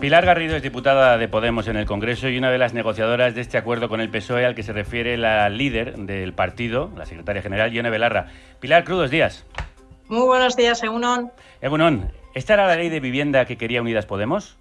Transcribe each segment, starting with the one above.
Pilar Garrido es diputada de Podemos en el Congreso y una de las negociadoras de este acuerdo con el PSOE al que se refiere la líder del partido, la secretaria general, Ione Belarra. Pilar, crudos días. Muy buenos días, Egunon. Egunon, ¿esta era la ley de vivienda que quería Unidas Podemos?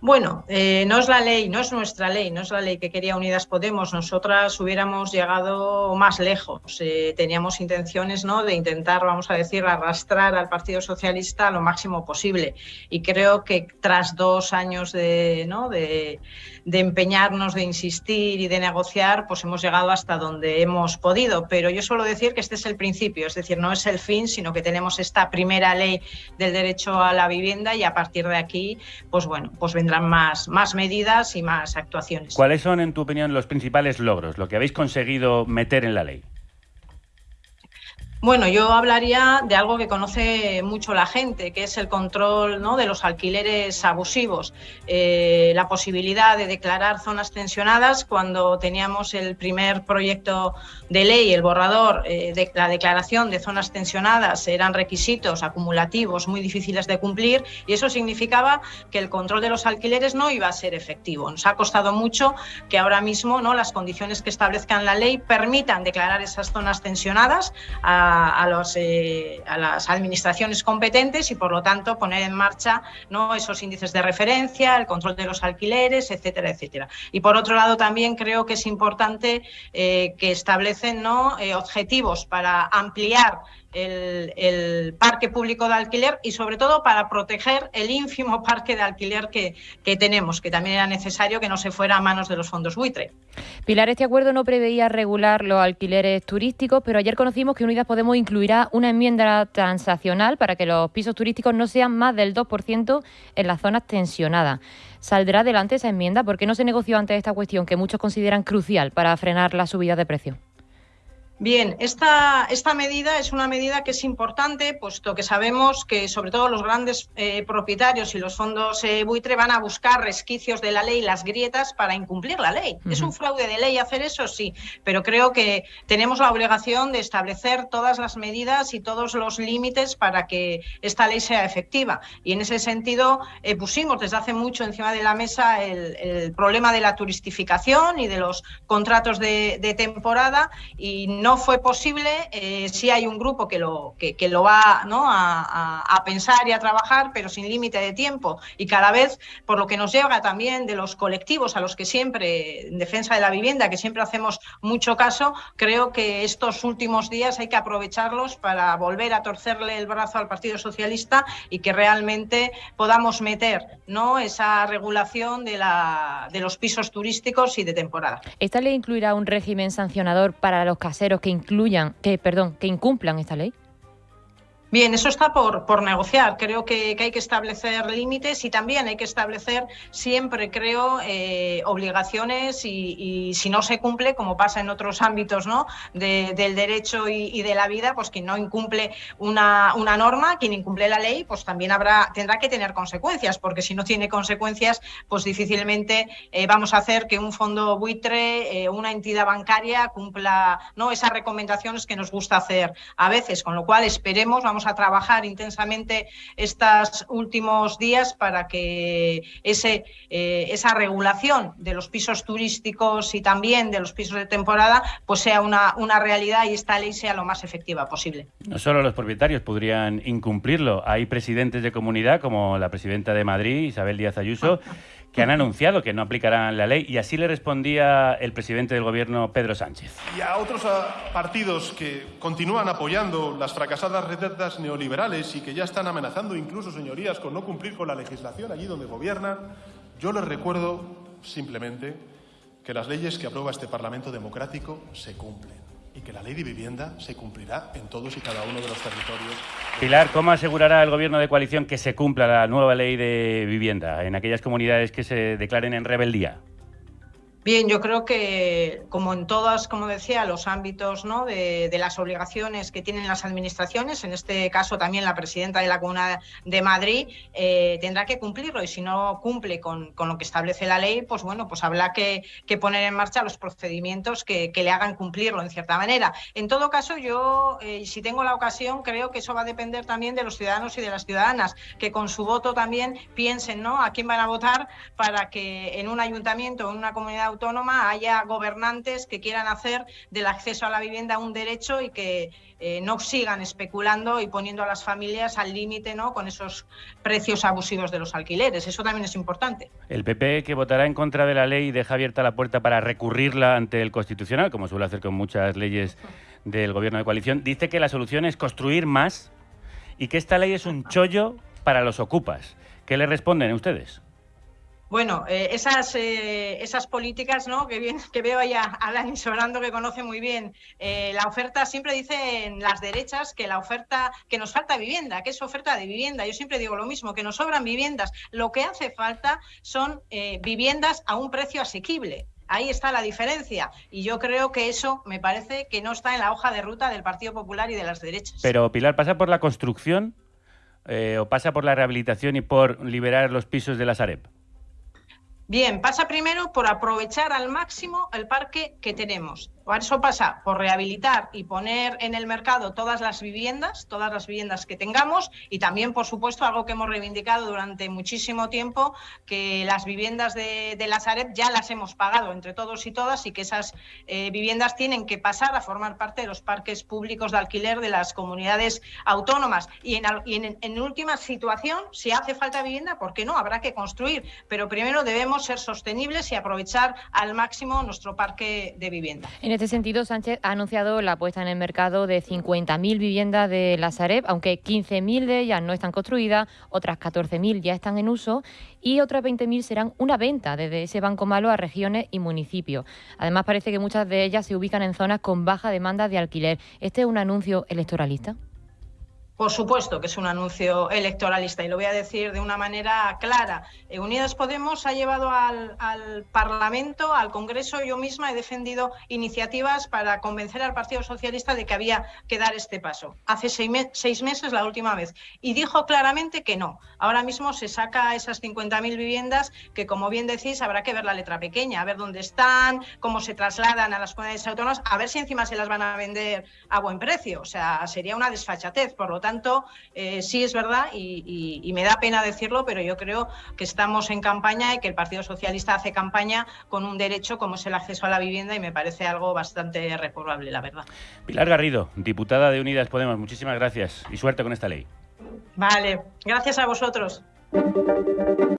Bueno, eh, no es la ley, no es nuestra ley, no es la ley que quería Unidas Podemos. Nosotras hubiéramos llegado más lejos. Eh, teníamos intenciones ¿no? de intentar, vamos a decir, arrastrar al Partido Socialista lo máximo posible. Y creo que tras dos años de, ¿no? de, empeñarnos, de insistir y de negociar, pues hemos llegado hasta donde hemos podido. Pero yo suelo decir que este es el principio, es decir, no es el fin, sino que tenemos esta primera ley del derecho a la vivienda y a partir de aquí, pues bueno, pues vendrán más, más medidas y más actuaciones. ¿Cuáles son, en tu opinión, los principales logros, lo que habéis conseguido meter en la ley? Bueno, yo hablaría de algo que conoce mucho la gente, que es el control de los alquileres abusivos. Eh, la posibilidad de declarar zonas tensionadas cuando teníamos el primer proyecto de ley, el borrador, eh, de la declaración de zonas tensionadas eran requisitos acumulativos muy difíciles de cumplir y eso significaba que el control de los alquileres no iba a ser efectivo. Nos ha costado mucho que ahora mismo ¿no? las condiciones que establezcan la ley permitan declarar esas zonas tensionadas. A, eh, a, las administraciones competentes y, por lo tanto, poner en marcha ¿no? esos índices de referencia, el control de los alquileres, etcétera, etcétera. Y, por otro lado, también creo que es importante eh, que establecen ¿no? Eh, objetivos para ampliar el, parque público de alquiler y sobre todo para proteger el ínfimo parque de alquiler que, que, tenemos, que también era necesario que no se fuera a manos de los fondos buitre. Pilar, este acuerdo no preveía regular los alquileres turísticos, pero ayer conocimos que Unidas Podemos incluirá una enmienda transaccional para que los pisos turísticos no sean más del 2% en las zonas tensionadas. ¿Saldrá adelante esa enmienda? ¿Por qué no se negoció antes esta cuestión que muchos consideran crucial para frenar la subida de precios? Bien, esta, esta, medida es una medida que es importante, puesto que sabemos que sobre todo los grandes eh, propietarios y los fondos eh, buitre van a buscar resquicios de la ley, las grietas, para incumplir la ley. ¿Es un fraude de ley hacer eso? Sí, pero creo que tenemos la obligación de establecer todas las medidas y todos los límites para que esta ley sea efectiva. Y en ese sentido eh, pusimos desde hace mucho encima de la mesa el, el, problema de la turistificación y de los contratos de, de temporada y no no fue posible, eh, sí hay un grupo que lo, que, lo va a, pensar y a trabajar, pero sin límite de tiempo. Y cada vez, por lo que nos llega también de los colectivos a los que siempre, en defensa de la vivienda, que siempre hacemos mucho caso, creo que estos últimos días hay que aprovecharlos para volver a torcerle el brazo al Partido Socialista y que realmente podamos meter ¿no? esa regulación de, de los pisos turísticos y de temporada. ¿Esta ley incluirá un régimen sancionador para los caseros que incluyan, que, perdón, que incumplan esta ley? Bien, eso está por, por negociar. Creo que, que, hay que establecer límites y también hay que establecer siempre, creo, eh, obligaciones y, si no se cumple, como pasa en otros ámbitos ¿no? De, del derecho y, y, de la vida, pues quien no incumple una, una, norma, quien incumple la ley, pues también habrá, tendrá que tener consecuencias, porque si no tiene consecuencias, pues difícilmente eh, vamos a hacer que un fondo buitre, eh, una entidad bancaria cumpla ¿no? esas recomendaciones que nos gusta hacer a veces, con lo cual esperemos, vamos a trabajar intensamente estos últimos días para que ese, eh, esa regulación de los pisos turísticos y también de los pisos de temporada pues sea una, una realidad y esta ley sea lo más efectiva posible. No solo los propietarios podrían incumplirlo, hay presidentes de comunidad como la presidenta de Madrid, Isabel Díaz Ayuso, que han anunciado que no aplicarán la ley y así le respondía el presidente del gobierno, Pedro Sánchez. Y a otros partidos que continúan apoyando las fracasadas recetas neoliberales y que ya están amenazando incluso, señorías, con no cumplir con la legislación allí donde gobiernan, yo les recuerdo simplemente que las leyes que aprueba este Parlamento democrático se cumplen y que la ley de vivienda se cumplirá en todos y cada uno de los territorios. Pilar, ¿cómo asegurará el Gobierno de coalición que se cumpla la nueva ley de vivienda en aquellas comunidades que se declaren en rebeldía? Bien, yo creo que, como en todos, como decía, los ámbitos ¿no? de, las obligaciones que tienen las administraciones, en este caso también la presidenta de la Comunidad de Madrid, eh, tendrá que cumplirlo y si no cumple con, lo que establece la ley, pues bueno, pues habrá que, poner en marcha los procedimientos que, le hagan cumplirlo en cierta manera. En todo caso, yo, eh, si tengo la ocasión, creo que eso va a depender también de los ciudadanos y de las ciudadanas, que con su voto también piensen ¿no? a quién van a votar para que en un ayuntamiento o en una comunidad autónoma haya gobernantes que quieran hacer del acceso a la vivienda un derecho y que eh, no sigan especulando y poniendo a las familias al límite ¿no? con esos precios abusivos de los alquileres. Eso también es importante. El PP, que votará en contra de la ley, deja abierta la puerta para recurrirla ante el Constitucional, como suele hacer con muchas leyes del Gobierno de coalición, dice que la solución es construir más y que esta ley es un chollo para los ocupas. ¿Qué le responden ustedes? Bueno, eh, esas, eh, esas políticas ¿no? que, bien, que veo ahí a, Dani Sobrando, que conoce muy bien eh, la oferta, siempre dicen las derechas que la oferta, que nos falta vivienda, que es oferta de vivienda. Yo siempre digo lo mismo, que nos sobran viviendas. Lo que hace falta son viviendas a un precio asequible. Ahí está la diferencia. Y yo creo que eso me parece que no está en la hoja de ruta del Partido Popular y de las derechas. Pero, Pilar, ¿pasa por la construcción o pasa por la rehabilitación y por liberar los pisos de la Sareb? Bien, pasa primero por aprovechar al máximo el parque que tenemos. Eso pasa por rehabilitar y poner en el mercado todas las viviendas, todas las viviendas que tengamos y también, por supuesto, algo que hemos reivindicado durante muchísimo tiempo, que las viviendas de, la Sareb ya las hemos pagado entre todos y todas y que esas eh, viviendas tienen que pasar a formar parte de los parques públicos de alquiler de las comunidades autónomas. Y en, última situación, si hace falta vivienda, ¿por qué no? Habrá que construir, pero primero debemos ser sostenibles y aprovechar al máximo nuestro parque de vivienda. En este sentido, Sánchez ha anunciado la puesta en el mercado de 50.000 viviendas de la Sareb, aunque 15.000 de ellas no están construidas, otras 14.000 ya están en uso y otras 20.000 serán una venta desde ese banco malo a regiones y municipios. Además, parece que muchas de ellas se ubican en zonas con baja demanda de alquiler. ¿Este es un anuncio electoralista? Por supuesto que es un anuncio electoralista y lo voy a decir de una manera clara. Eh, Unidas Podemos ha llevado al, Parlamento, al Congreso, yo misma he defendido iniciativas para convencer al Partido Socialista de que había que dar este paso. Hace seis, meses, la última vez, y dijo claramente que no. Ahora mismo se saca esas 50.000 viviendas que, como bien decís, habrá que ver la letra pequeña, a ver dónde están, cómo se trasladan a las comunidades autónomas, a ver si encima se las van a vender a buen precio. O sea, sería una desfachatez. Por lo tanto, tanto, eh, sí es verdad y, me da pena decirlo, pero yo creo que estamos en campaña y que el Partido Socialista hace campaña con un derecho como es el acceso a la vivienda y me parece algo bastante reprobable, la verdad. Pilar Garrido, diputada de Unidas Podemos, muchísimas gracias y suerte con esta ley. Vale, gracias a vosotros.